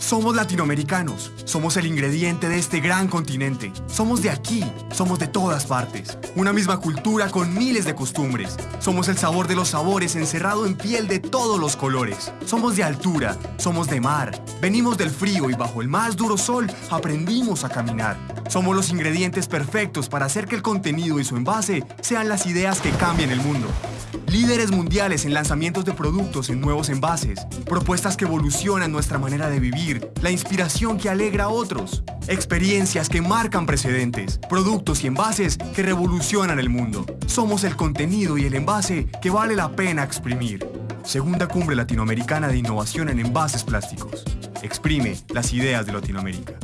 Somos latinoamericanos, somos el ingrediente de este gran continente. Somos de aquí, somos de todas partes. Una misma cultura con miles de costumbres. Somos el sabor de los sabores encerrado en piel de todos los colores. Somos de altura, somos de mar. Venimos del frío y bajo el más duro sol aprendimos a caminar. Somos los ingredientes perfectos para hacer que el contenido y su envase sean las ideas que cambien el mundo. Líderes mundiales en lanzamientos de productos en nuevos envases, propuestas que evolucionan nuestra manera de vivir, la inspiración que alegra a otros, experiencias que marcan precedentes, productos y envases que revolucionan el mundo. Somos el contenido y el envase que vale la pena exprimir. Segunda Cumbre Latinoamericana de Innovación en Envases Plásticos. Exprime las ideas de Latinoamérica.